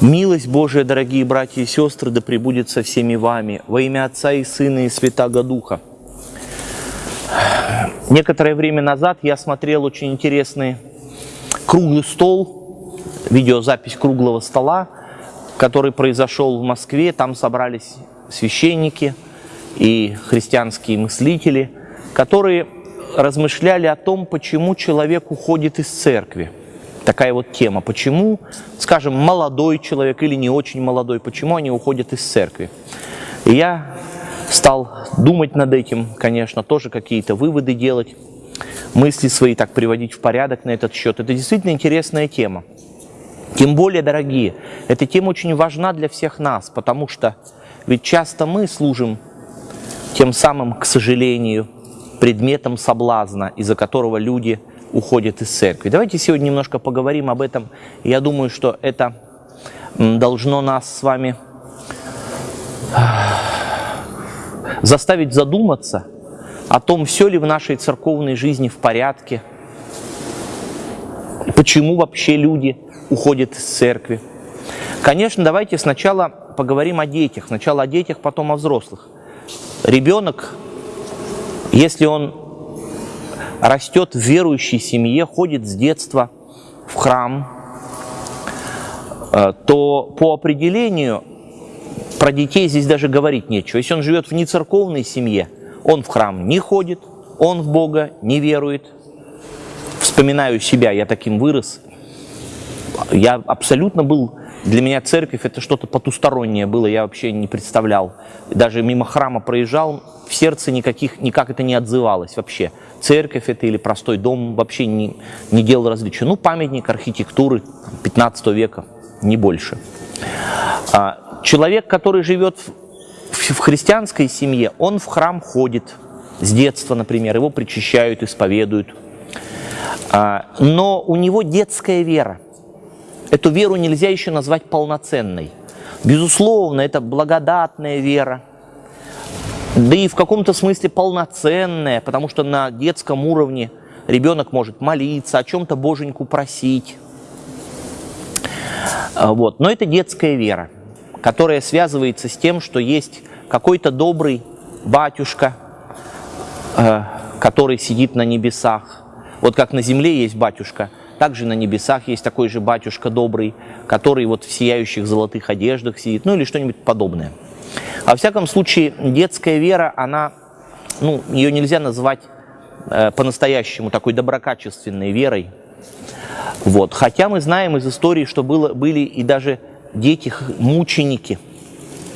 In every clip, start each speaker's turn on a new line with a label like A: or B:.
A: Милость Божия, дорогие братья и сестры, да пребудет со всеми вами во имя Отца и Сына и Святаго Духа. Некоторое время назад я смотрел очень интересный круглый стол, видеозапись круглого стола, который произошел в Москве. Там собрались священники и христианские мыслители, которые размышляли о том, почему человек уходит из церкви – такая вот тема. Почему, скажем, молодой человек или не очень молодой, почему они уходят из церкви? И я стал думать над этим, конечно, тоже какие-то выводы делать, мысли свои так приводить в порядок на этот счет. Это действительно интересная тема. Тем более, дорогие, эта тема очень важна для всех нас, потому что ведь часто мы служим тем самым, к сожалению, предметом соблазна, из-за которого люди уходят из церкви. Давайте сегодня немножко поговорим об этом. Я думаю, что это должно нас с вами заставить задуматься о том, все ли в нашей церковной жизни в порядке, почему вообще люди уходят из церкви. Конечно, давайте сначала поговорим о детях. Сначала о детях, потом о взрослых. Ребенок, если он растет в верующей семье, ходит с детства в храм, э, то по определению про детей здесь даже говорить нечего. Если он живет в нецерковной семье, он в храм не ходит, он в Бога не верует. Вспоминаю себя, я таким вырос. Я абсолютно был для меня церковь это что-то потустороннее было, я вообще не представлял. Даже мимо храма проезжал, в сердце никаких, никак это не отзывалось вообще. Церковь это или простой дом вообще не, не делал различия. Ну, памятник архитектуры 15 века, не больше. А, человек, который живет в, в христианской семье, он в храм ходит с детства, например, его причащают, исповедуют. А, но у него детская вера – Эту веру нельзя еще назвать полноценной. Безусловно, это благодатная вера, да и в каком-то смысле полноценная, потому что на детском уровне ребенок может молиться, о чем-то боженьку просить. А, вот. Но это детская вера, которая связывается с тем, что есть какой-то добрый батюшка, э, который сидит на небесах. Вот как на земле есть батюшка – также на небесах есть такой же батюшка добрый, который вот в сияющих золотых одеждах сидит, ну или что-нибудь подобное. Во всяком случае, детская вера, она, ну, ее нельзя назвать э, по-настоящему такой доброкачественной верой. Вот. Хотя мы знаем из истории, что было, были и даже дети-мученики.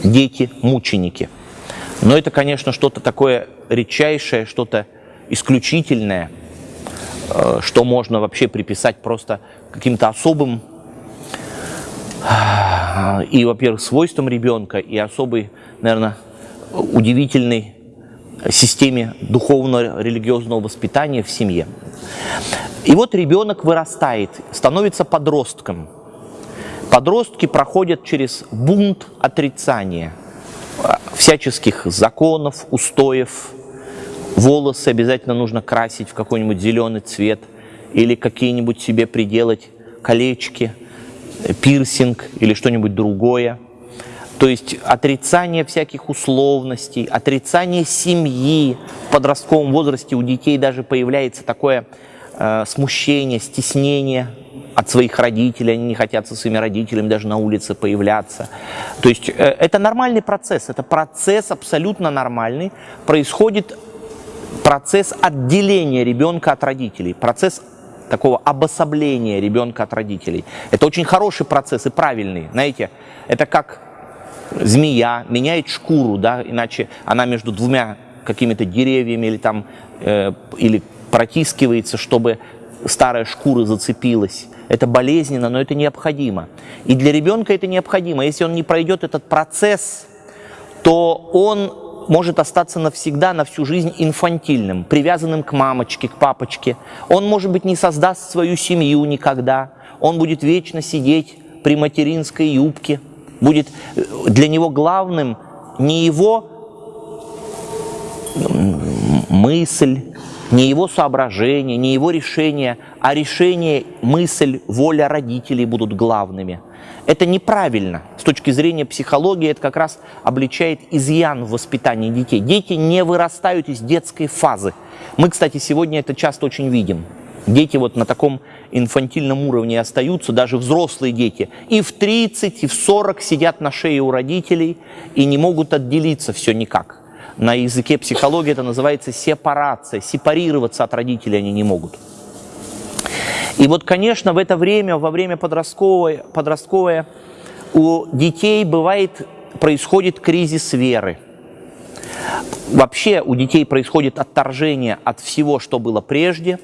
A: Дети-мученики. Но это, конечно, что-то такое редчайшее, что-то исключительное – что можно вообще приписать просто каким-то особым э, и, во-первых, свойствам ребенка, и особой, наверное, удивительной системе духовно-религиозного воспитания в семье. И вот ребенок вырастает, становится подростком. Подростки проходят через бунт отрицания э, всяческих законов, устоев, Волосы обязательно нужно красить в какой-нибудь зеленый цвет или какие-нибудь себе приделать колечки, пирсинг или что-нибудь другое. То есть отрицание всяких условностей, отрицание семьи. В подростковом возрасте у детей даже появляется такое э, смущение, стеснение от своих родителей, они не хотят со своими родителями даже на улице появляться. То есть э, это нормальный процесс, это процесс абсолютно нормальный, происходит процесс отделения ребенка от родителей, процесс такого обособления ребенка от родителей. Это очень хороший процесс и правильный, знаете, это как змея меняет шкуру, да, иначе она между двумя какими-то деревьями или там, э, или протискивается, чтобы старая шкура зацепилась. Это болезненно, но это необходимо. И для ребенка это необходимо. Если он не пройдет этот процесс, то он может остаться навсегда, на всю жизнь инфантильным, привязанным к мамочке, к папочке. Он, может быть, не создаст свою семью никогда. Он будет вечно сидеть при материнской юбке. Будет э, для него главным не его мысль, не его соображения, не его решения, а решение, мысль, воля родителей будут главными. Это неправильно. С точки зрения психологии это как раз обличает изъян в воспитании детей. Дети не вырастают из детской фазы. Мы, кстати, сегодня это часто очень видим. Дети вот на таком инфантильном уровне остаются, даже взрослые дети. И в 30, и в 40 сидят на шее у родителей и не могут отделиться все никак. На языке психологии это называется сепарация. Сепарироваться от родителей они не могут. И вот, конечно, в это время, во время подростковое, подростковое у детей бывает, происходит кризис веры. Вообще у детей происходит отторжение от всего, что было прежде,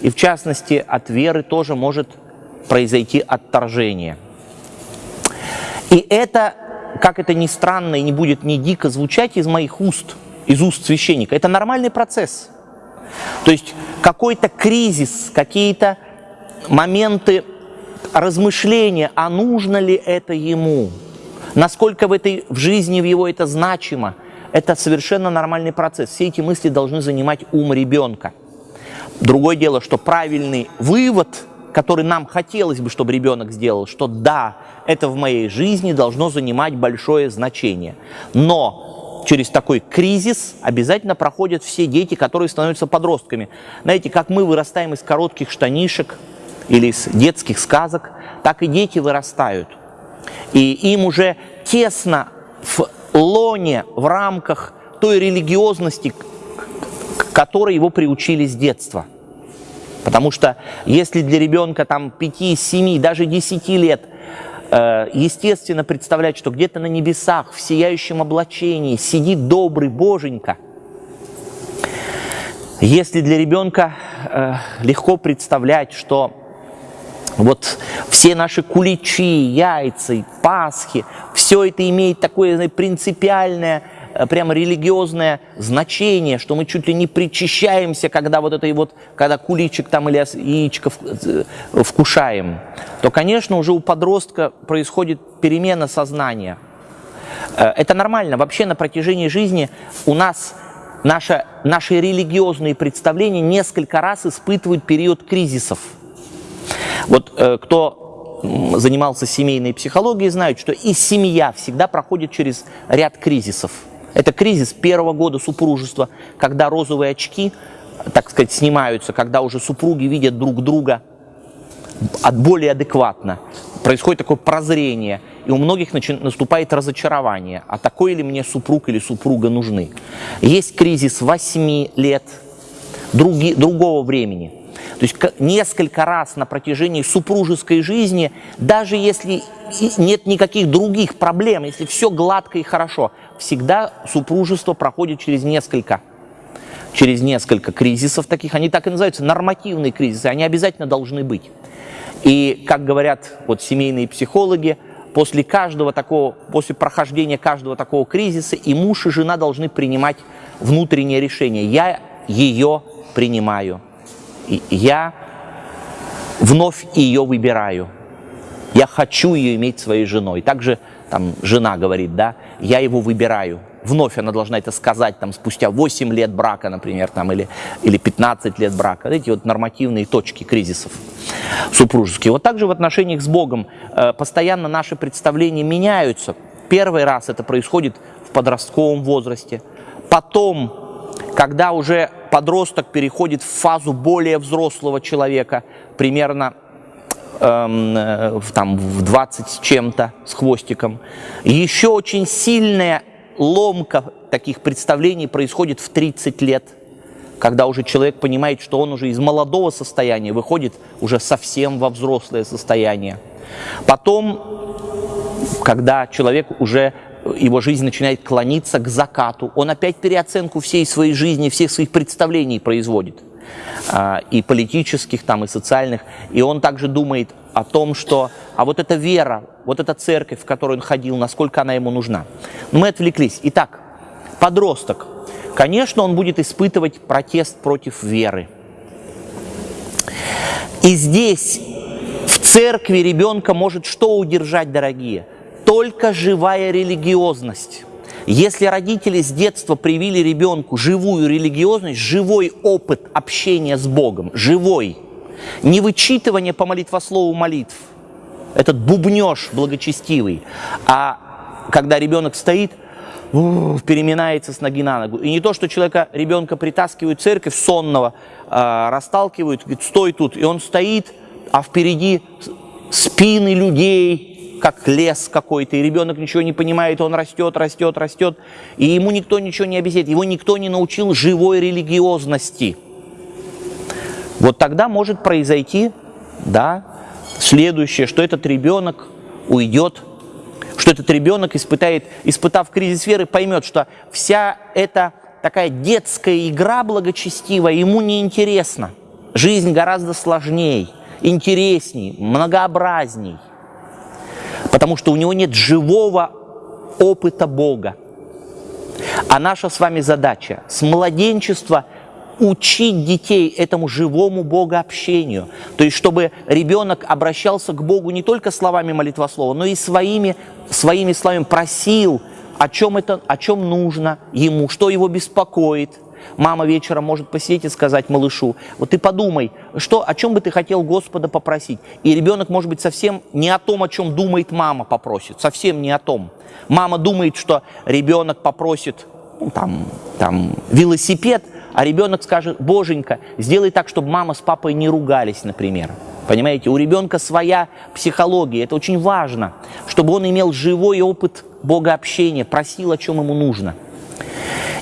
A: и в частности от веры тоже может произойти отторжение. И это, как это ни странно и не будет ни дико звучать из моих уст, из уст священника, это нормальный процесс. То есть какой-то кризис, какие-то моменты размышления, а нужно ли это ему, насколько в, этой, в жизни в его это значимо, это совершенно нормальный процесс. Все эти мысли должны занимать ум ребенка. Другое дело, что правильный вывод, который нам хотелось бы, чтобы ребенок сделал, что да, это в моей жизни должно занимать большое значение. Но через такой кризис обязательно проходят все дети, которые становятся подростками. Знаете, как мы вырастаем из коротких штанишек, или из детских сказок, так и дети вырастают. И им уже тесно в лоне, в рамках той религиозности, к которой его приучили с детства. Потому что если для ребенка там 5, 7, даже 10 лет э, естественно представлять, что где-то на небесах в сияющем облачении сидит добрый боженька, если для ребенка э, легко представлять, что вот все наши куличи, яйца, пасхи, все это имеет такое принципиальное, прямо религиозное значение, что мы чуть ли не причащаемся, когда вот это вот, когда куличик там или яичко э, вкушаем, то, конечно, уже у подростка происходит перемена сознания. Э, это нормально. Вообще на протяжении жизни у нас наши, наши религиозные представления несколько раз испытывают период кризисов. Вот э, кто занимался семейной психологией, знает, что и семья всегда проходит через ряд кризисов. Это кризис первого года супружества, когда розовые очки, так сказать, снимаются, когда уже супруги видят друг друга более адекватно. Происходит такое прозрение, и у многих наступает разочарование. А такой ли мне супруг или супруга нужны? Есть кризис 8 лет, други, другого времени – то есть несколько раз на протяжении супружеской жизни, даже если нет никаких других проблем, если все гладко и хорошо, всегда супружество проходит через несколько через несколько кризисов таких, они так и называются, нормативные кризисы, они обязательно должны быть. И, как говорят вот семейные психологи, после каждого такого, после прохождения каждого такого кризиса и муж, и жена должны принимать внутреннее решение. Я ее принимаю я вновь ее выбираю. Я хочу ее иметь своей женой. Также там жена говорит, да, я его выбираю. Вновь она должна это сказать там спустя 8 лет брака, например, там, или, или 15 лет брака. Эти вот нормативные точки кризисов супружеские. Вот также в отношениях с Богом э, постоянно наши представления меняются. Первый раз это происходит в подростковом возрасте. Потом когда уже подросток переходит в фазу более взрослого человека, примерно эм, э, там, в 20 с чем-то, с хвостиком. Еще очень сильная ломка таких представлений происходит в 30 лет, когда уже человек понимает, что он уже из молодого состояния выходит уже совсем во взрослое состояние. Потом, когда человек уже его жизнь начинает клониться к закату. Он опять переоценку всей своей жизни, всех своих представлений производит. А, и политических, там, и социальных. И он также думает о том, что а вот эта вера, вот эта церковь, в которую он ходил, насколько она ему нужна. Но мы отвлеклись. Итак, подросток. Конечно, он будет испытывать протест против веры. И здесь в церкви ребенка может что удержать, дорогие? Только живая религиозность. Если родители с детства привили ребенку живую религиозность, живой опыт общения с Богом, живой, не вычитывание по молитвослову молитв, этот бубнеж благочестивый, а когда ребенок стоит, переминается с ноги на ногу. И не то, что человека, ребенка притаскивают в церковь сонного, э, расталкивают, говорит, стой тут, и он стоит, а впереди спины людей, как лес какой-то, и ребенок ничего не понимает, он растет, растет, растет, и ему никто ничего не объясняет, его никто не научил живой религиозности. Вот тогда может произойти, да, следующее, что этот ребенок уйдет что этот ребенок испытает, испытав кризис веры, поймет, что вся эта такая детская игра благочестивая ему неинтересна. Жизнь гораздо сложнее, интересней, многообразней, потому что у него нет живого опыта Бога. А наша с вами задача с младенчества – учить детей этому живому богообщению. То есть, чтобы ребенок обращался к Богу не только словами молитвослова, но и своими, своими словами просил, о чем, это, о чем нужно ему, что его беспокоит. Мама вечером может посидеть и сказать малышу, вот ты подумай, что, о чем бы ты хотел Господа попросить. И ребенок, может быть, совсем не о том, о чем думает мама попросит, совсем не о том. Мама думает, что ребенок попросит ну, там, там, велосипед, а ребенок скажет, боженька, сделай так, чтобы мама с папой не ругались, например. Понимаете, у ребенка своя психология, это очень важно, чтобы он имел живой опыт богообщения, просил, о чем ему нужно.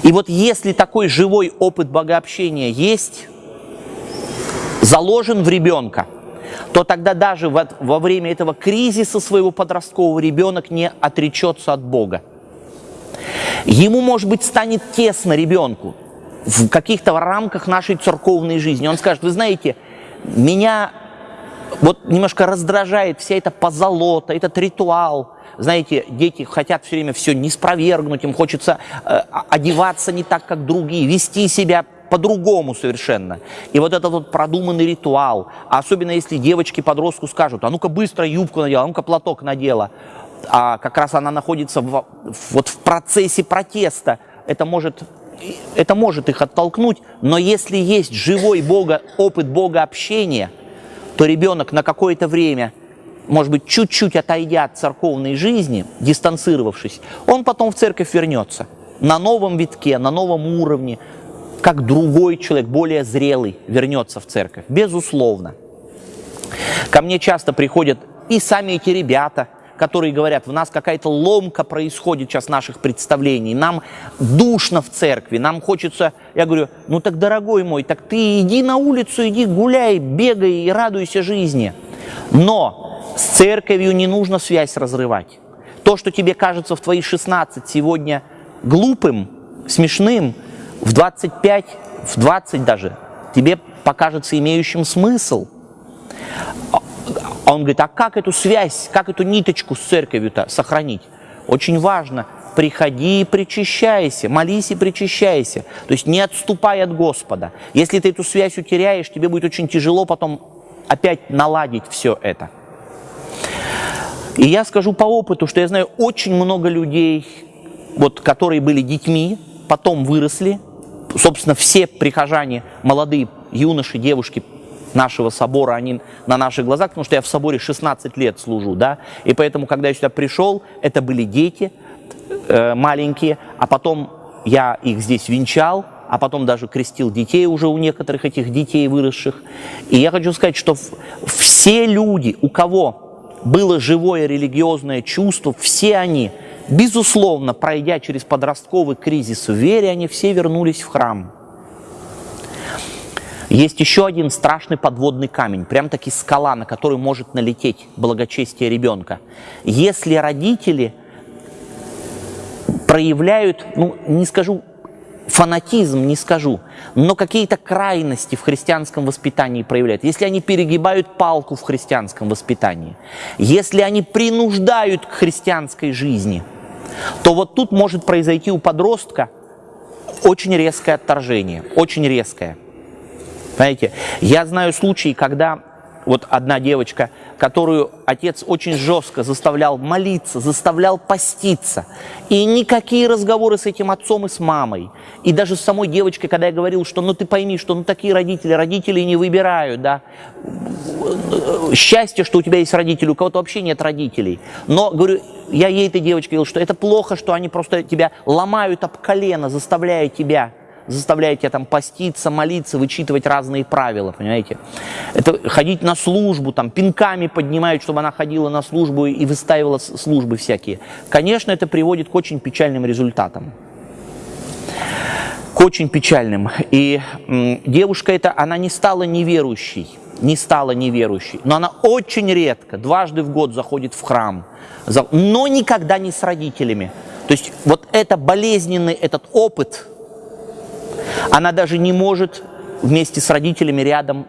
A: И вот если такой живой опыт богообщения есть, заложен в ребенка, то тогда даже во, время этого кризиса своего подросткового ребенок не отречется от Бога. Ему, может быть, станет тесно ребенку, в каких-то рамках нашей церковной жизни. Он скажет, вы знаете, меня вот немножко раздражает вся эта позолота, этот ритуал. Знаете, дети хотят все время все не спровергнуть, им хочется э, одеваться не так, как другие, вести себя по-другому совершенно. И вот этот вот продуманный ритуал, особенно если девочки-подростку скажут, а ну-ка быстро юбку надела, а ну-ка платок надела, а как раз она находится в, вот в процессе протеста, это может это может их оттолкнуть, но если есть живой Бога, опыт Бога общения, то ребенок на какое-то время, может быть, чуть-чуть отойдя от церковной жизни, дистанцировавшись, он потом в церковь вернется на новом витке, на новом уровне, как другой человек, более зрелый, вернется в церковь, безусловно. Ко мне часто приходят и сами эти ребята – которые говорят, в нас какая-то ломка происходит сейчас наших представлений, нам душно в церкви, нам хочется, я говорю, ну так, дорогой мой, так ты иди на улицу, иди гуляй, бегай и радуйся жизни. Но с церковью не нужно связь разрывать. То, что тебе кажется в твои 16 сегодня глупым, смешным, в 25, в 20 даже, тебе покажется имеющим смысл. А он говорит, а как эту связь, как эту ниточку с церковью-то сохранить? Очень важно, приходи и причащайся, молись и причащайся. То есть не отступай от Господа. Если ты эту связь утеряешь, тебе будет очень тяжело потом опять наладить все это. И я скажу по опыту, что я знаю очень много людей, вот, которые были детьми, потом выросли. Собственно, все прихожане, молодые юноши, девушки, нашего собора, они на наших глазах, потому что я в соборе 16 лет служу, да, и поэтому, когда я сюда пришел, это были дети э, маленькие, а потом я их здесь венчал, а потом даже крестил детей уже у некоторых этих детей выросших. И я хочу сказать, что все люди, у кого было живое религиозное чувство, все они, безусловно, пройдя через подростковый кризис в вере, они все вернулись в храм. Есть еще один страшный подводный камень, прям таки скала, на которую может налететь благочестие ребенка. Если родители проявляют, ну, не скажу фанатизм, не скажу, но какие-то крайности в христианском воспитании проявляют, если они перегибают палку в христианском воспитании, если они принуждают к христианской жизни, то вот тут может произойти у подростка очень резкое отторжение, очень резкое. Знаете, я знаю случаи, когда вот одна девочка которую отец очень жестко заставлял молиться, заставлял поститься. И никакие разговоры с этим отцом и с мамой. И даже с самой девочкой, когда я говорил, что ну ты пойми, что ну такие родители, родители не выбирают, да. Счастье, что у тебя есть родители, у кого-то вообще нет родителей. Но, говорю, я ей, этой девочке говорил, что это плохо, что они просто тебя ломают об колено, заставляя тебя заставляет тебя там поститься, молиться, вычитывать разные правила, понимаете? Это ходить на службу, там пинками поднимают, чтобы она ходила на службу и выстаивала службы всякие. Конечно, это приводит к очень печальным результатам. К очень печальным. И девушка эта, она не стала неверующей, не стала неверующей, но она очень редко, дважды в год заходит в храм, но никогда не с родителями. То есть вот это болезненный этот опыт – она даже не может вместе с родителями рядом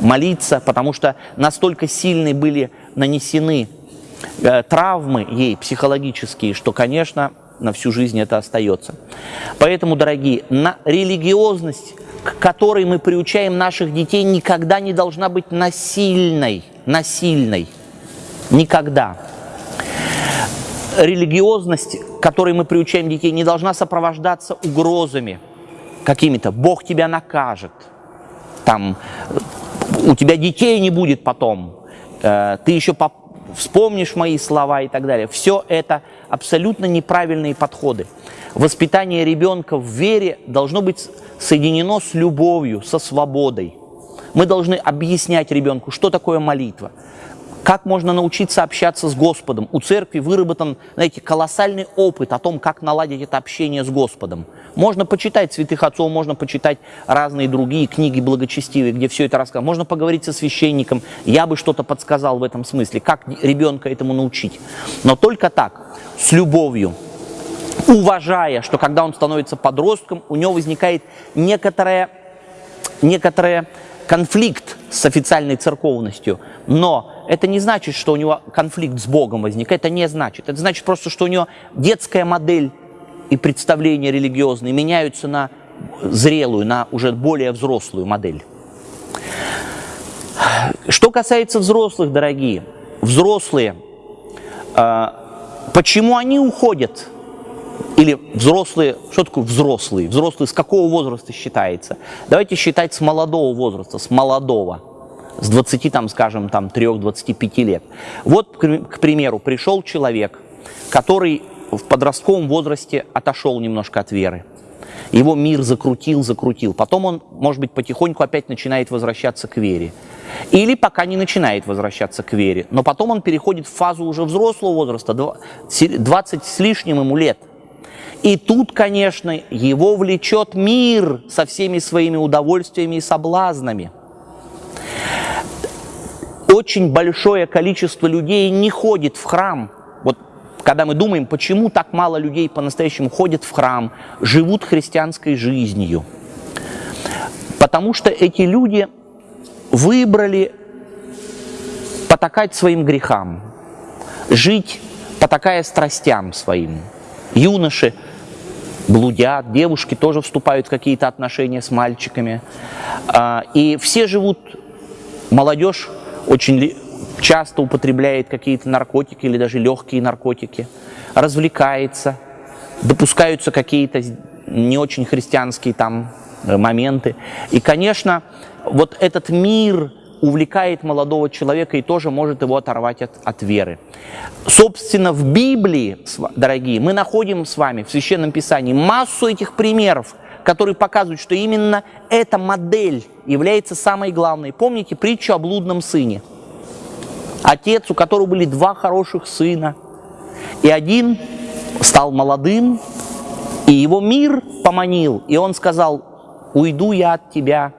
A: молиться, потому что настолько сильные были нанесены э, травмы ей психологические, что, конечно, на всю жизнь это остается. Поэтому, дорогие, на религиозность, к которой мы приучаем наших детей, никогда не должна быть насильной. Насильной. Никогда. Религиозность, которой мы приучаем детей, не должна сопровождаться угрозами – какими-то, Бог тебя накажет, там, у тебя детей не будет потом, э, ты еще вспомнишь мои слова и так далее. Все это абсолютно неправильные подходы. Воспитание ребенка в вере должно быть соединено с любовью, со свободой. Мы должны объяснять ребенку, что такое молитва, как можно научиться общаться с Господом. У церкви выработан, знаете, колоссальный опыт о том, как наладить это общение с Господом. Можно почитать святых отцов, можно почитать разные другие книги благочестивые, где все это рассказано. Можно поговорить со священником, я бы что-то подсказал в этом смысле, как ребенка этому научить. Но только так, с любовью, уважая, что когда он становится подростком, у него возникает некоторая, некоторая конфликт с официальной церковностью, но это не значит, что у него конфликт с Богом возникает, это не значит. Это значит просто, что у него детская модель и представления религиозные меняются на зрелую, на уже более взрослую модель. Что касается взрослых, дорогие, взрослые, а, почему они уходят? Или взрослые, что такое взрослые? Взрослые с какого возраста считается? Давайте считать с молодого возраста, с молодого, с 20, там, скажем, там, 3-25 лет. Вот, к примеру, пришел человек, который в подростковом возрасте отошел немножко от веры. Его мир закрутил, закрутил. Потом он, может быть, потихоньку опять начинает возвращаться к вере. Или пока не начинает возвращаться к вере. Но потом он переходит в фазу уже взрослого возраста, 20 с лишним ему лет. И тут, конечно, его влечет мир со всеми своими удовольствиями и соблазнами. Очень большое количество людей не ходит в храм, когда мы думаем, почему так мало людей по-настоящему ходят в храм, живут христианской жизнью. Потому что эти люди выбрали потакать своим грехам, жить потакая страстям своим. Юноши блудят, девушки тоже вступают в какие-то отношения с мальчиками. А, и все живут, молодежь очень часто употребляет какие-то наркотики или даже легкие наркотики, развлекается, допускаются какие-то не очень христианские там моменты. И, конечно, вот этот мир увлекает молодого человека и тоже может его оторвать от, от веры. Собственно, в Библии, дорогие, мы находим с вами в Священном Писании массу этих примеров, которые показывают, что именно эта модель является самой главной. Помните притчу о блудном сыне? Отец, у которого были два хороших сына. И один стал молодым, и его мир поманил, и он сказал, уйду я от тебя.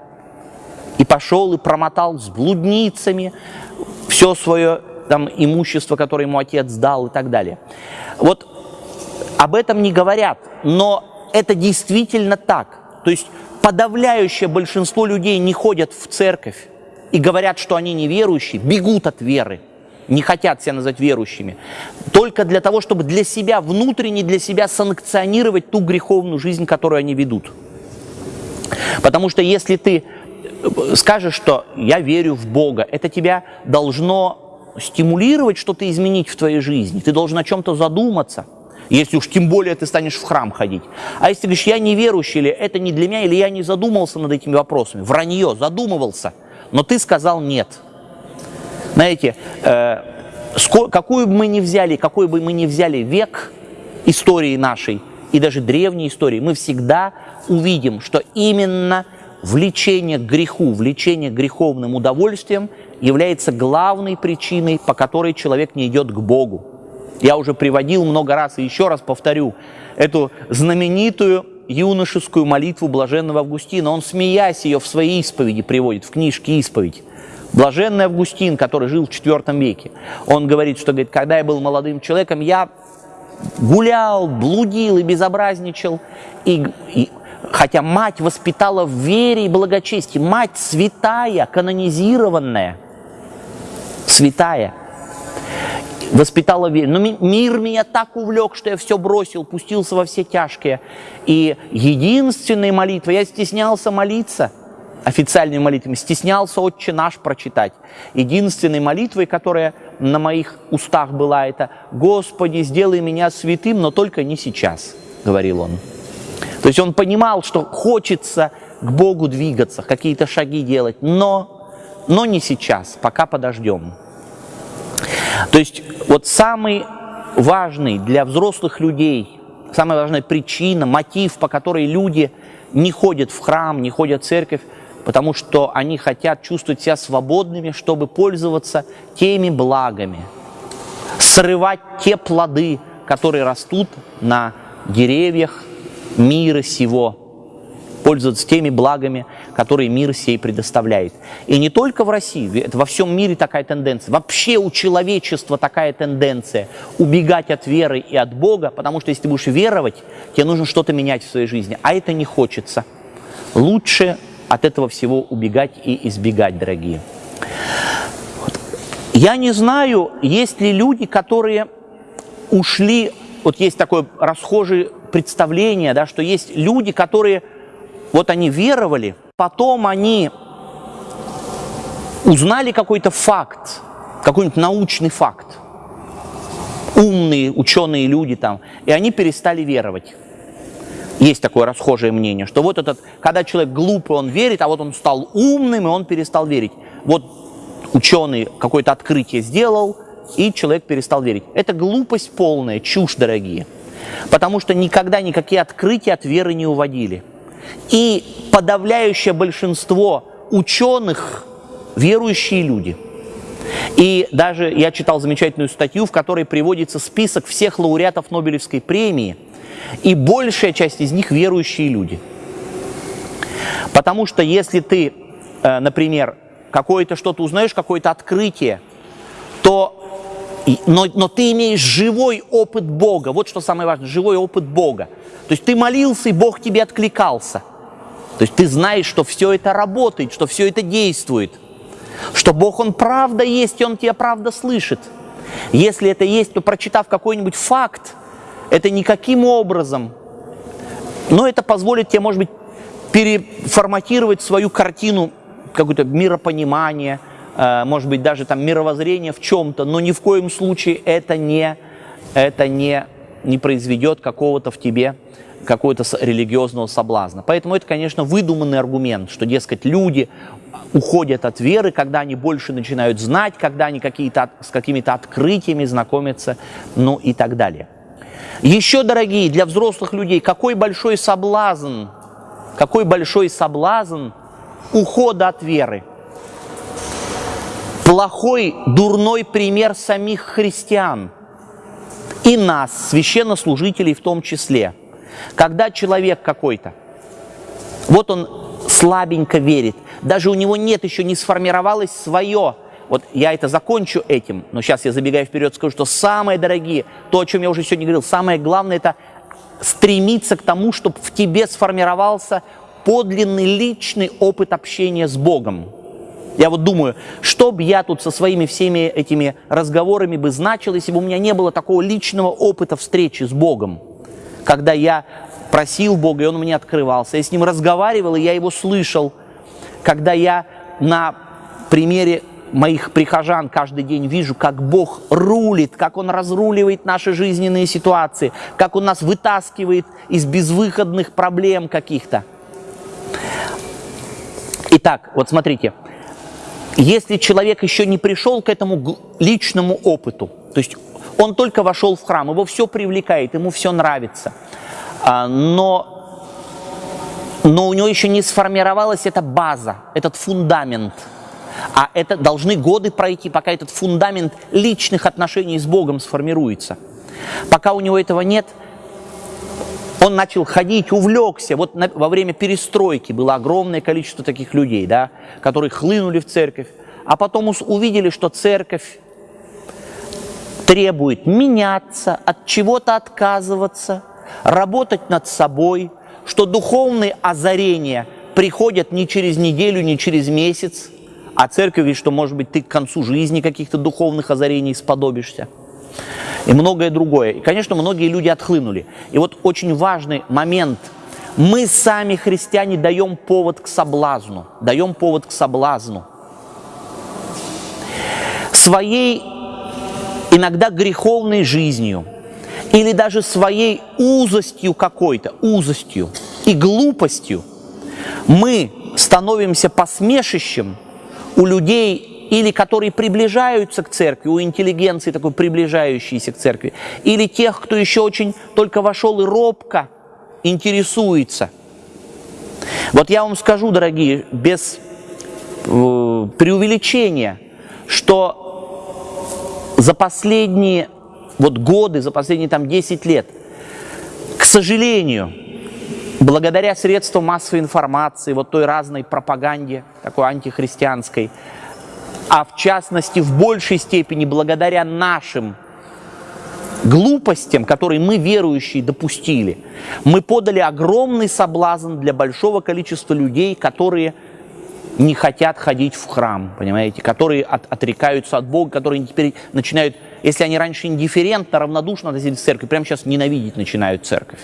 A: И пошел и промотал с блудницами все свое там, имущество, которое ему отец дал и так далее. Вот об этом не говорят, но это действительно так. То есть подавляющее большинство людей не ходят в церковь, и говорят, что они неверующие, бегут от веры, не хотят себя назвать верующими, только для того, чтобы для себя, внутренне для себя санкционировать ту греховную жизнь, которую они ведут. Потому что если ты скажешь, что я верю в Бога, это тебя должно стимулировать что-то изменить в твоей жизни. Ты должен о чем-то задуматься. Если уж тем более ты станешь в храм ходить. А если ты говоришь, я неверующий, или это не для меня, или я не задумывался над этими вопросами. Вранье, задумывался. Но ты сказал нет. Знаете, э, какую бы мы ни взяли, какой бы мы ни взяли век истории нашей, и даже древней истории, мы всегда увидим, что именно влечение к греху, влечение к греховным удовольствиям является главной причиной, по которой человек не идет к Богу. Я уже приводил много раз и еще раз повторю эту знаменитую юношескую молитву блаженного Августина. Он, смеясь ее в своей исповеди приводит, в книжке «Исповедь». Блаженный Августин, который жил в IV веке, он говорит, что говорит, когда я был молодым человеком, я гулял, блудил и безобразничал, и, и, хотя мать воспитала в вере и благочестии, мать святая, канонизированная, святая, воспитала веру. Но мир меня так увлек, что я все бросил, пустился во все тяжкие. И единственной молитвой, я стеснялся молиться, официальными молитвами, стеснялся «Отче наш» прочитать. Единственной молитвой, которая на моих устах была, это «Господи, сделай меня святым, но только не сейчас», говорил он. То есть он понимал, что хочется к Богу двигаться, какие-то шаги делать, но, но не сейчас, пока подождем. То есть вот самый важный для взрослых людей, самая важная причина, мотив, по которой люди не ходят в храм, не ходят в церковь, потому что они хотят чувствовать себя свободными, чтобы пользоваться теми благами, срывать те плоды, которые растут на деревьях мира сего, пользоваться теми благами, которые мир сей предоставляет. И не только в России, это во всем мире такая тенденция. Вообще у человечества такая тенденция убегать от веры и от Бога, потому что если ты будешь веровать, тебе нужно что-то менять в своей жизни, а это не хочется. Лучше от этого всего убегать и избегать, дорогие. Я не знаю, есть ли люди, которые ушли, вот есть такое расхожее представление, да, что есть люди, которые вот они веровали, потом они узнали какой-то факт, какой-нибудь научный факт, умные ученые люди там, и они перестали веровать. Есть такое расхожее мнение, что вот этот, когда человек глупый, он верит, а вот он стал умным, и он перестал верить. Вот ученый какое-то открытие сделал, и человек перестал верить. Это глупость полная, чушь, дорогие. Потому что никогда никакие открытия от веры не уводили. И подавляющее большинство ученых – верующие люди. И даже я читал замечательную статью, в которой приводится список всех лауреатов Нобелевской премии, и большая часть из них верующие люди. Потому что если ты, э, например, какое-то что-то узнаешь, какое-то открытие, то но, но ты имеешь живой опыт Бога. Вот что самое важное, живой опыт Бога. То есть ты молился, и Бог тебе откликался. То есть ты знаешь, что все это работает, что все это действует. Что Бог, Он правда есть, и Он тебя правда слышит. Если это есть, то прочитав какой-нибудь факт, это никаким образом, но это позволит тебе, может быть, переформатировать свою картину, какое-то миропонимание, может быть, даже там мировоззрение в чем-то, но ни в коем случае это не, это не, не произведет какого-то в тебе какого-то религиозного соблазна. Поэтому это, конечно, выдуманный аргумент, что, дескать, люди уходят от веры, когда они больше начинают знать, когда они какие-то, с какими-то открытиями знакомятся, ну и так далее. Еще, дорогие, для взрослых людей, какой большой соблазн, какой большой соблазн ухода от веры. Плохой, дурной пример самих христиан и нас, священнослужителей в том числе. Когда человек какой-то, вот он слабенько верит, даже у него нет еще, не сформировалось свое вот я это закончу этим, но сейчас я забегаю вперед, скажу, что самое дорогие, то, о чем я уже сегодня говорил, самое главное это стремиться к тому, чтобы в тебе сформировался подлинный личный опыт общения с Богом. Я вот думаю, что бы я тут со своими всеми этими разговорами бы значил, если бы у меня не было такого личного опыта встречи с Богом, когда я просил Бога, и Он мне открывался, я с Ним разговаривал, и я Его слышал, когда я на примере моих прихожан каждый день вижу, как Бог рулит, как Он разруливает наши жизненные ситуации, как Он нас вытаскивает из безвыходных проблем каких-то. Итак, вот смотрите, если человек еще не пришел к этому личному опыту, то есть он только вошел в храм, его все привлекает, ему все нравится, а, но, но у него еще не сформировалась эта база, этот фундамент. А это должны годы пройти, пока этот фундамент личных отношений с Богом сформируется. Пока у него этого нет, он начал ходить, увлекся. Вот на, во время перестройки было огромное количество таких людей, да, которые хлынули в церковь, а потом увидели, что церковь требует меняться, от чего-то отказываться, работать над собой, что духовные озарения приходят не через неделю, не через месяц, а церковь что, может быть, ты к концу жизни каких-то духовных озарений сподобишься. И многое другое. И, конечно, многие люди отхлынули. И вот очень важный момент. Мы сами, христиане, даем повод к соблазну. Даем повод к соблазну. Своей иногда греховной жизнью или даже своей узостью какой-то, узостью и глупостью мы становимся посмешищем у людей, или которые приближаются к церкви, у интеллигенции такой приближающейся к церкви, или тех, кто еще очень только вошел и робко интересуется. Вот я вам скажу, дорогие, без э, преувеличения, что за последние вот годы, за последние там 10 лет, к сожалению, благодаря средствам массовой информации, вот той разной пропаганде, такой антихристианской, а в частности в большей степени благодаря нашим глупостям, которые мы, верующие, допустили, мы подали огромный соблазн для большого количества людей, которые не хотят ходить в храм, понимаете, которые от, отрекаются от Бога, которые теперь начинают, если они раньше индифферентно, равнодушно относились к церкви, прямо сейчас ненавидеть начинают церковь.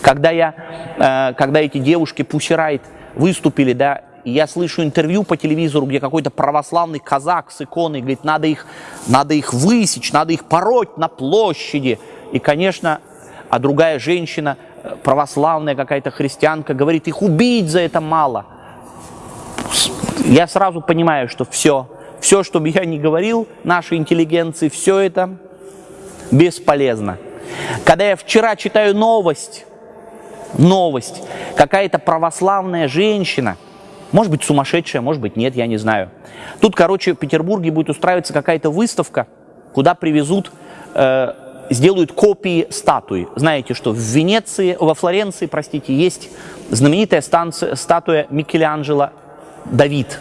A: Когда, я, э, когда эти девушки Пусирайт выступили, да, я слышу интервью по телевизору, где какой-то православный казак с иконой говорит, надо их, надо их высечь, надо их пороть на площади. И, конечно, а другая женщина, э, православная какая-то христианка, говорит, их убить за это мало – я сразу понимаю, что все, все, что бы я ни говорил нашей интеллигенции, все это бесполезно. Когда я вчера читаю новость, новость, какая-то православная женщина, может быть сумасшедшая, может быть нет, я не знаю. Тут, короче, в Петербурге будет устраиваться какая-то выставка, куда привезут, э, сделают копии статуи. Знаете, что в Венеции, во Флоренции, простите, есть знаменитая станция, статуя Микеланджело Давид.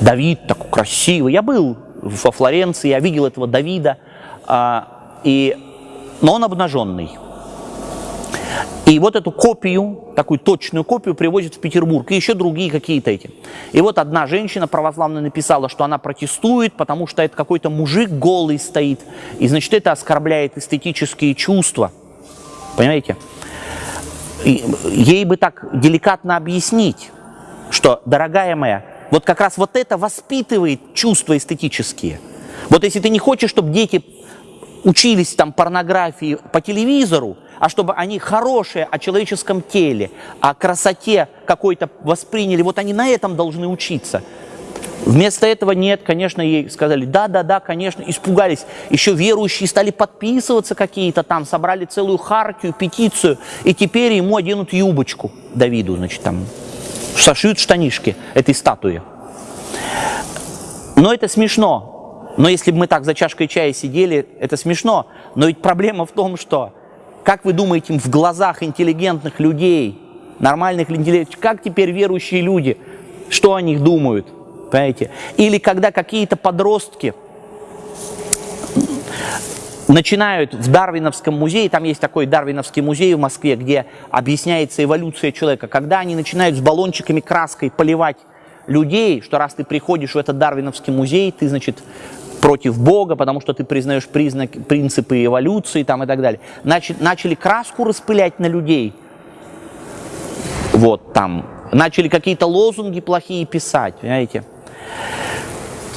A: Давид такой красивый. Я был во Флоренции, я видел этого Давида, а, и, но он обнаженный. И вот эту копию, такую точную копию привозят в Петербург, и еще другие какие-то эти. И вот одна женщина православная написала, что она протестует, потому что это какой-то мужик голый стоит, и значит это оскорбляет эстетические чувства. Понимаете? И ей бы так деликатно объяснить, что, дорогая моя, вот как раз вот это воспитывает чувства эстетические. Вот если ты не хочешь, чтобы дети учились там порнографии по телевизору, а чтобы они хорошие о человеческом теле, о красоте какой-то восприняли, вот они на этом должны учиться. Вместо этого нет, конечно, ей сказали, да, да, да, конечно, испугались. Еще верующие стали подписываться какие-то там, собрали целую хартию, петицию, и теперь ему оденут юбочку Давиду, значит, там сошьют штанишки этой статуи. Но это смешно. Но если бы мы так за чашкой чая сидели, это смешно. Но ведь проблема в том, что, как вы думаете, в глазах интеллигентных людей, нормальных людей, как теперь верующие люди, что о них думают? Понимаете? Или когда какие-то подростки начинают в Дарвиновском музее, там есть такой Дарвиновский музей в Москве, где объясняется эволюция человека, когда они начинают с баллончиками краской поливать людей, что раз ты приходишь в этот Дарвиновский музей, ты, значит, против Бога, потому что ты признаешь признак, принципы эволюции там, и так далее. Значит, начали краску распылять на людей. Вот там. Начали какие-то лозунги плохие писать, понимаете.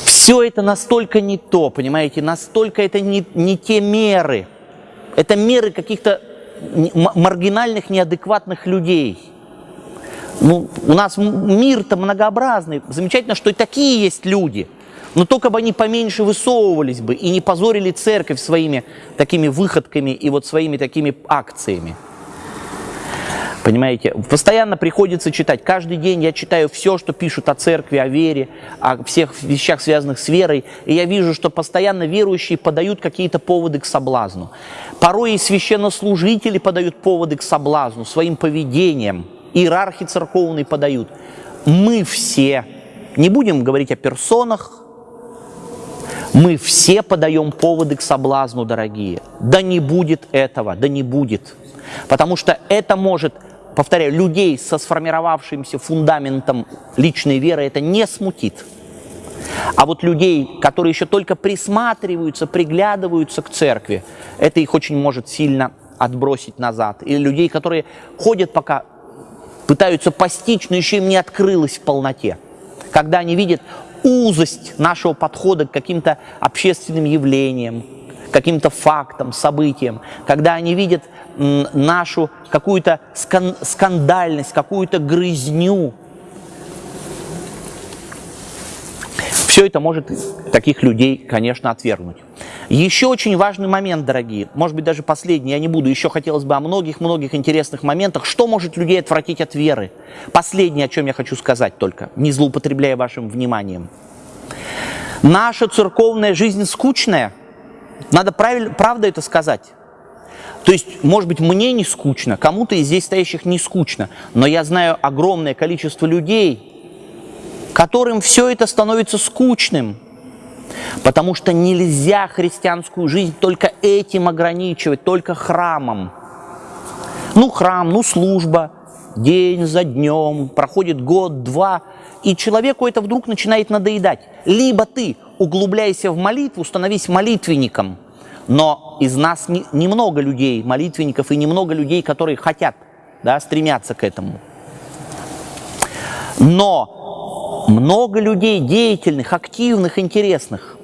A: Все это настолько не то, понимаете, настолько это не, не те меры. Это меры каких-то маргинальных, неадекватных людей. Ну, у нас мир-то многообразный. Замечательно, что и такие есть люди. Но только бы они поменьше высовывались бы и не позорили церковь своими такими выходками и вот своими такими акциями. Понимаете, постоянно приходится читать. Каждый день я читаю все, что пишут о церкви, о вере, о всех вещах, связанных с верой. И я вижу, что постоянно верующие подают какие-то поводы к соблазну. Порой и священнослужители подают поводы к соблазну своим поведением. Иерархи церковные подают. Мы все, не будем говорить о персонах, мы все подаем поводы к соблазну, дорогие. Да не будет этого, да не будет. Потому что это может повторяю, людей со сформировавшимся фундаментом личной веры это не смутит. А вот людей, которые еще только присматриваются, приглядываются к церкви, это их очень может сильно отбросить назад. Или людей, которые ходят пока, пытаются постичь, но еще им не открылось в полноте. Когда они видят узость нашего подхода к каким-то общественным явлениям, каким-то фактам, событиям, когда они видят нашу какую-то скан скандальность, какую-то грызню. Все это может таких людей, конечно, отвергнуть. Еще очень важный момент, дорогие, может быть, даже последний, я не буду, еще хотелось бы о многих-многих интересных моментах, что может людей отвратить от веры. Последнее, о чем я хочу сказать только, не злоупотребляя вашим вниманием. Наша церковная жизнь скучная, надо правильно, правда это сказать. То есть, может быть, мне не скучно, кому-то из здесь стоящих не скучно, но я знаю огромное количество людей, которым все это становится скучным, потому что нельзя христианскую жизнь только этим ограничивать, только храмом. Ну, храм, ну, служба, день за днем, проходит год, два, и человеку это вдруг начинает надоедать. Либо ты углубляйся в молитву, становись молитвенником – но из нас не, немного людей, молитвенников, и немного людей, которые хотят, да, стремятся к этому. Но много людей деятельных, активных, интересных.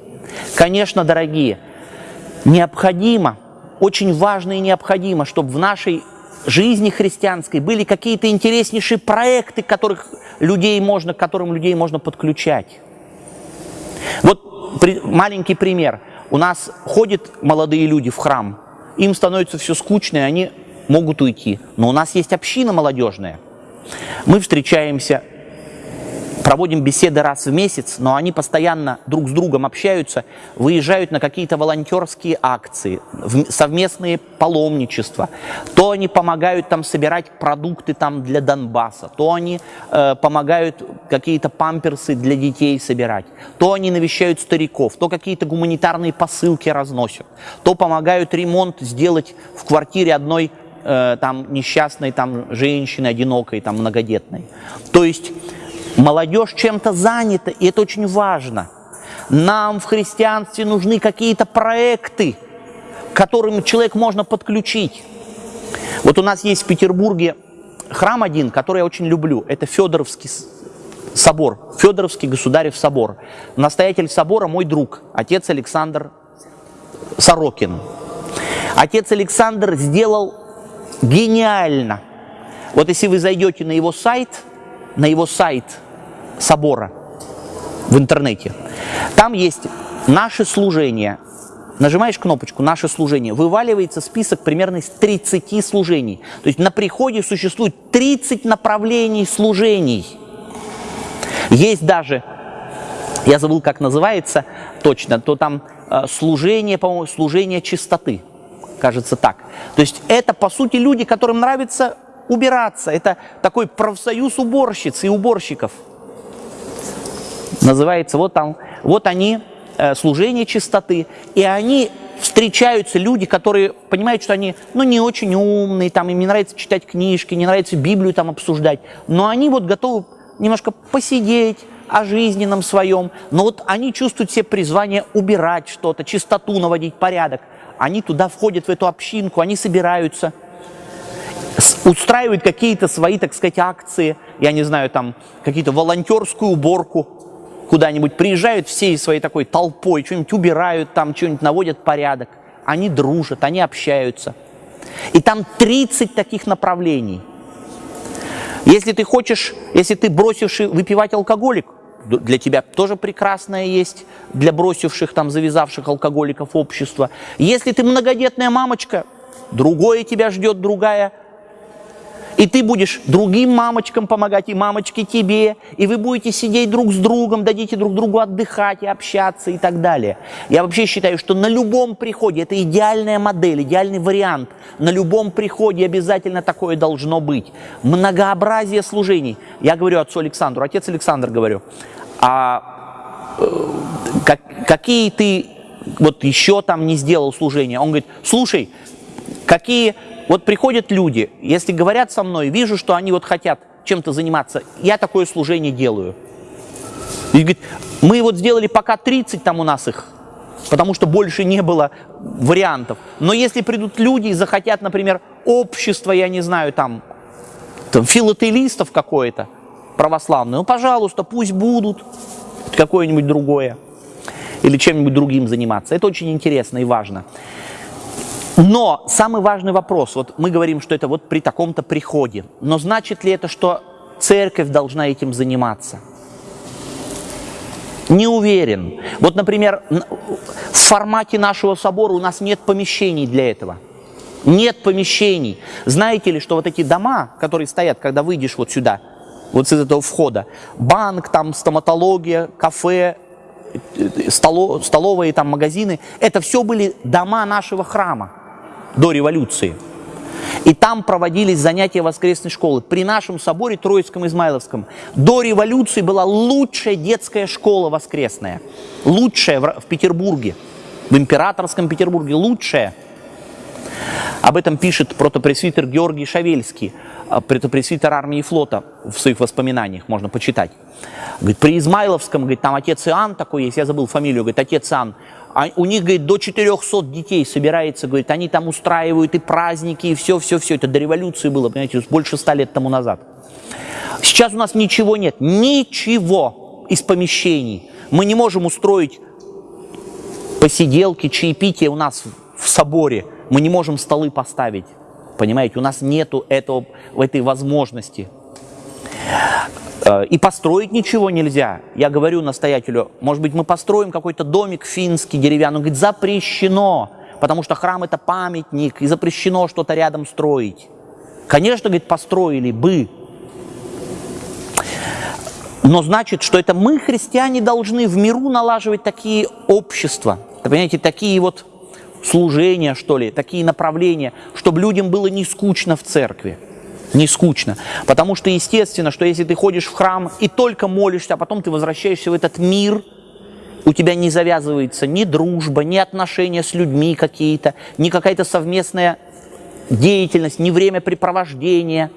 A: Конечно, дорогие, необходимо, очень важно и необходимо, чтобы в нашей жизни христианской были какие-то интереснейшие проекты, которых людей можно, к которым людей можно подключать. Вот при, маленький пример – у нас ходят молодые люди в храм, им становится все скучно, и они могут уйти. Но у нас есть община молодежная. Мы встречаемся проводим беседы раз в месяц, но они постоянно друг с другом общаются, выезжают на какие-то волонтерские акции, совместные паломничества. То они помогают там собирать продукты там для Донбасса, то они э, помогают какие-то памперсы для детей собирать, то они навещают стариков, то какие-то гуманитарные посылки разносят, то помогают ремонт сделать в квартире одной э, там несчастной там женщины, одинокой, там многодетной. То есть Молодежь чем-то занята, и это очень важно. Нам в христианстве нужны какие-то проекты, к которым человек можно подключить. Вот у нас есть в Петербурге храм один, который я очень люблю. Это Федоровский собор, Федоровский государев собор. Настоятель собора мой друг, отец Александр Сорокин. Отец Александр сделал гениально. Вот если вы зайдете на его сайт, на его сайт – собора в интернете. Там есть наши служения. Нажимаешь кнопочку «Наше служение», вываливается список примерно из 30 служений. То есть на приходе существует 30 направлений служений. Есть даже, я забыл, как называется точно, то там э, служение, по-моему, служение чистоты, кажется так. То есть это, по сути, люди, которым нравится убираться. Это такой профсоюз уборщиц и уборщиков – называется, вот там, вот они, э, служение чистоты, и они встречаются люди, которые понимают, что они, ну, не очень умные, там, им не нравится читать книжки, не нравится Библию там обсуждать, но они вот готовы немножко посидеть о жизненном своем, но вот они чувствуют себе призвание убирать что-то, чистоту наводить, порядок. Они туда входят, в эту общинку, они собираются, устраивают какие-то свои, так сказать, акции, я не знаю, там, какие-то волонтерскую уборку, куда-нибудь, приезжают всей своей такой толпой, что-нибудь убирают там, что-нибудь наводят порядок. Они дружат, они общаются. И там 30 таких направлений. Если ты хочешь, если ты бросивший выпивать алкоголик, для тебя тоже прекрасное есть, для бросивших, там, завязавших алкоголиков общество. Если ты многодетная мамочка, другое тебя ждет, другая и ты будешь другим мамочкам помогать, и мамочки тебе, и вы будете сидеть друг с другом, дадите друг другу отдыхать и общаться и так далее. Я вообще считаю, что на любом приходе, это идеальная модель, идеальный вариант, на любом приходе обязательно такое должно быть. Многообразие служений. Я говорю отцу Александру, отец Александр говорю, а э, как, какие ты вот еще там не сделал служения? Он говорит, слушай, какие вот приходят люди, если говорят со мной, вижу, что они вот хотят чем-то заниматься, я такое служение делаю. И говорит, мы вот сделали пока 30 там у нас их, потому что больше не было вариантов. Но если придут люди и захотят, например, общество, я не знаю, там, там филателистов какое-то православное, ну, пожалуйста, пусть будут какое-нибудь другое или чем-нибудь другим заниматься. Это очень интересно и важно. Но самый важный вопрос, вот мы говорим, что это вот при таком-то приходе, но значит ли это, что церковь должна этим заниматься? Не уверен. Вот, например, в формате нашего собора у нас нет помещений для этого. Нет помещений. Знаете ли, что вот эти дома, которые стоят, когда выйдешь вот сюда, вот с этого входа, банк, там стоматология, кафе, столо, столовые там магазины, это все были дома нашего храма до революции. И там проводились занятия воскресной школы. При нашем соборе Троицком Измайловском до революции была лучшая детская школа воскресная. Лучшая в, Петербурге, в императорском Петербурге, лучшая. Об этом пишет протопресвитер Георгий Шавельский, а, протопресвитер армии и флота в своих воспоминаниях, можно почитать. Говорит, при Измайловском, говорит, там отец Иоанн такой есть, я забыл фамилию, говорит, отец Иоанн, а у них, говорит, до 400 детей собирается, говорит, они там устраивают и праздники, и все-все-все. Это до революции было, понимаете, больше ста лет тому назад. Сейчас у нас ничего нет, ничего из помещений. Мы не можем устроить посиделки, чаепития у нас в соборе. Мы не можем столы поставить, понимаете, у нас нету этого, этой возможности. Э, и построить ничего нельзя. Я говорю настоятелю, может быть, мы построим какой-то домик финский, деревянный. Он говорит, запрещено, потому что храм это памятник, и запрещено что-то рядом строить. Конечно, говорит, построили бы. Но значит, что это мы, христиане, должны в миру налаживать такие общества, понимаете, такие вот служения, что ли, такие направления, чтобы людям было не скучно в церкви не скучно. Потому что естественно, что если ты ходишь в храм и только молишься, а потом ты возвращаешься в этот мир, у тебя не завязывается ни дружба, ни отношения с людьми какие-то, ни какая-то совместная деятельность, ни времяпрепровождение.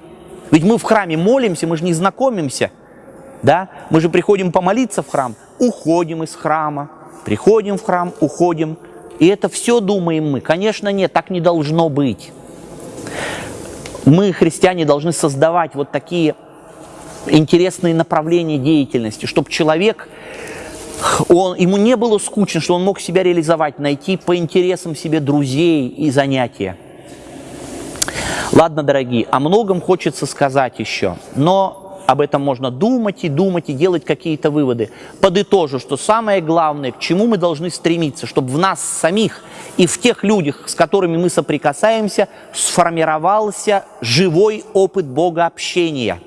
A: Ведь мы в храме молимся, мы же не знакомимся, да? Мы же приходим помолиться в храм, уходим из храма, приходим в храм, уходим. И это все думаем мы. Конечно, нет, так не должно быть мы, христиане, должны создавать вот такие интересные направления деятельности, чтобы человек, он, ему не было скучно, что он мог себя реализовать, найти по интересам себе друзей и занятия. Ладно, дорогие, о многом хочется сказать еще, но об этом можно думать и думать и делать какие-то выводы. Подытожу, что самое главное, к чему мы должны стремиться, чтобы в нас самих и в тех людях, с которыми мы соприкасаемся, сформировался живой опыт Бога общения.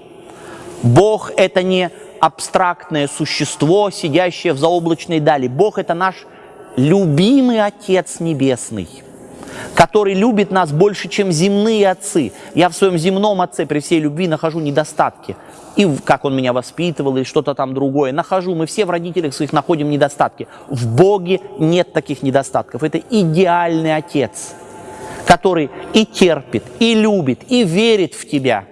A: Бог – это не абстрактное существо, сидящее в заоблачной дали. Бог – это наш любимый Отец Небесный – который любит нас больше, чем земные отцы. Я в своем земном отце при всей любви нахожу недостатки. И как он меня воспитывал, и что-то там другое. Нахожу, мы все в родителях своих находим недостатки. В Боге нет таких недостатков. Это идеальный отец, который и терпит, и любит, и верит в тебя.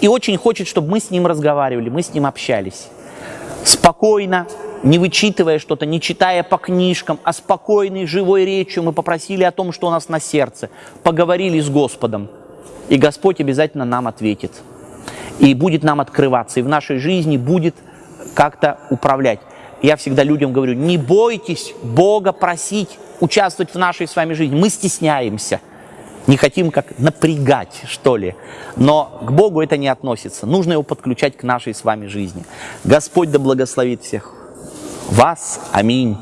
A: И очень хочет, чтобы мы с ним разговаривали, мы с ним общались. Спокойно, не вычитывая что-то, не читая по книжкам, а спокойной, живой речью мы попросили о том, что у нас на сердце, поговорили с Господом, и Господь обязательно нам ответит, и будет нам открываться, и в нашей жизни будет как-то управлять. я всегда людям говорю, не бойтесь Бога просить, участвовать в нашей с вами жизни. Мы стесняемся, не хотим как напрягать, что ли. Но к Богу это не относится. Нужно его подключать к нашей с вами жизни. Господь да благословит всех вас. Аминь.